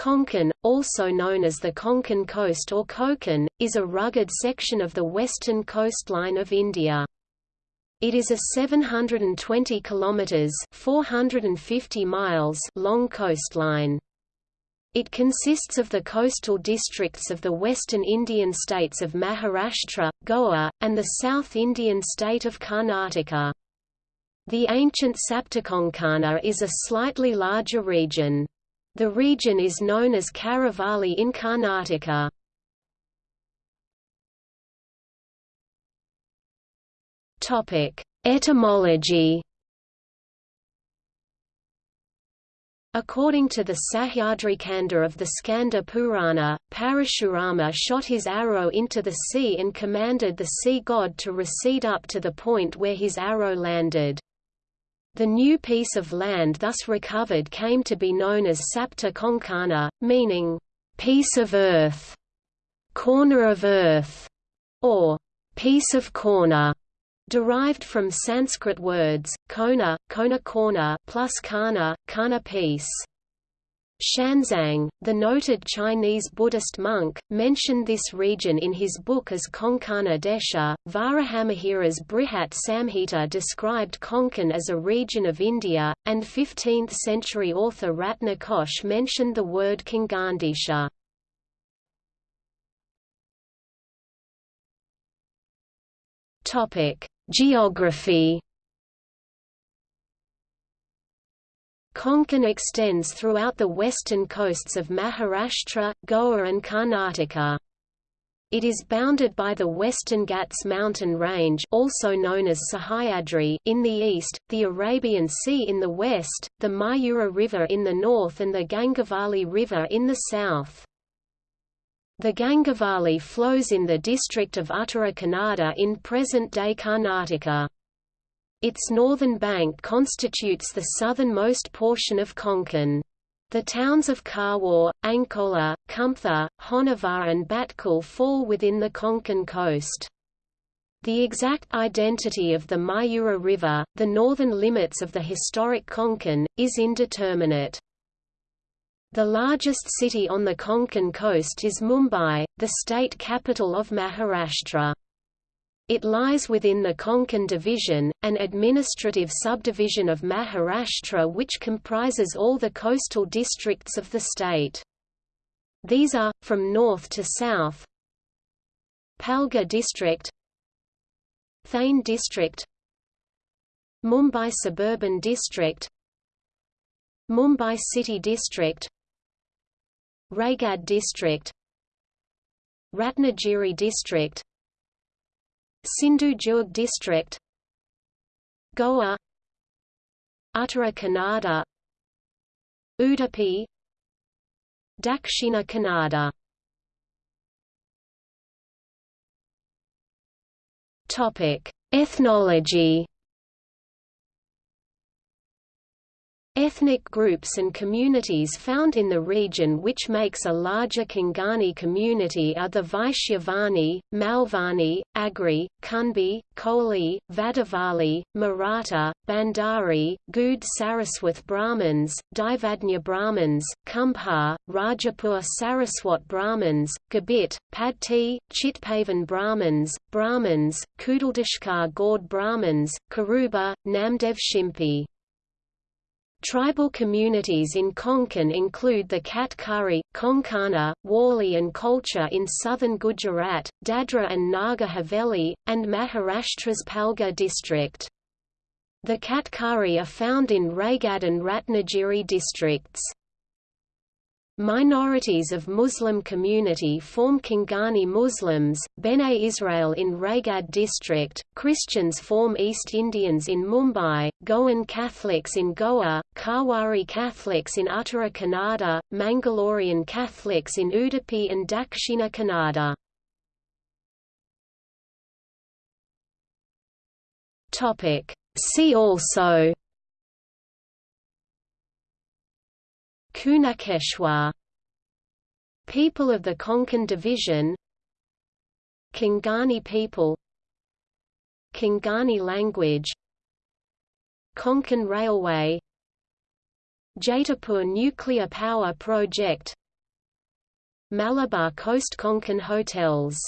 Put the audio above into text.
Konkan, also known as the Konkan Coast or Konkan, is a rugged section of the western coastline of India. It is a 720 kilometers (450 miles) long coastline. It consists of the coastal districts of the western Indian states of Maharashtra, Goa, and the South Indian state of Karnataka. The ancient Saptakonkana is a slightly larger region. The region is known as Karavalli in Karnataka. Topic: Etymology. According to the Sahyadrikanda of the Skanda Purana, Parashurama shot his arrow into the sea and commanded the sea god to recede up to the point where his arrow landed. The new piece of land thus recovered came to be known as Sapta Konkana, meaning, piece of earth, corner of earth, or piece of corner, derived from Sanskrit words, kona, kona corner plus kana, kana piece. Xuanzang, the noted Chinese Buddhist monk, mentioned this region in his book as Konkana Desha. Varahamihira's Brihat Samhita described Konkan as a region of India, and 15th century author Ratna Kosh mentioned the word Konkandesha. Geography Konkan extends throughout the western coasts of Maharashtra, Goa and Karnataka. It is bounded by the Western Ghats mountain range also known as Sahyadri in the east, the Arabian Sea in the west, the Mayura River in the north and the Gangavali River in the south. The Gangavali flows in the district of Uttara Kannada in present-day Karnataka. Its northern bank constitutes the southernmost portion of Konkan. The towns of Karwar, Ankola, Kumtha, Honavar and Bhatkal fall within the Konkan coast. The exact identity of the Mayura River, the northern limits of the historic Konkan, is indeterminate. The largest city on the Konkan coast is Mumbai, the state capital of Maharashtra. It lies within the Konkan division, an administrative subdivision of Maharashtra which comprises all the coastal districts of the state. These are, from north to south Palghar district Thane district Mumbai suburban district Mumbai city district Raigad district Ratnagiri district Sindhu Durg district Goa Uttara Kannada Udupi Dakshina Kannada. Topic: Ethnology Ethnic groups and communities found in the region which makes a larger Konkani community are the Vaishyavani, Malvani, Agri, Kunbi, Koli, Vadavali, Maratha, Bhandari, Goud Saraswat Brahmins, Daivadnya Brahmins, Kumbhar, Rajapur Saraswat Brahmins, Gabit, Padti, Chitpavan Brahmins, Brahmins, Kudaldeshkar Gaud Brahmins, Karuba, Namdev Shimpi. Tribal communities in Konkan include the Katkari, Konkana, Wali and Kolcha in southern Gujarat, Dadra and Nagar Haveli, and Maharashtra's Palghar district. The Katkari are found in Raigad and Ratnagiri districts. Minorities of Muslim community form Konkani Muslims, Bene Israel in Raigad district, Christians form East Indians in Mumbai, Goan Catholics in Goa, Karwari Catholics in Uttara Kannada, Mangalorean Catholics in Udupi and Dakshina Kannada. See also Kunkeshwar. People of the Konkan Division. Konkani people. Konkani language. Konkan Railway. Jaitapur Nuclear Power Project. Malabar Coast Konkan Hotels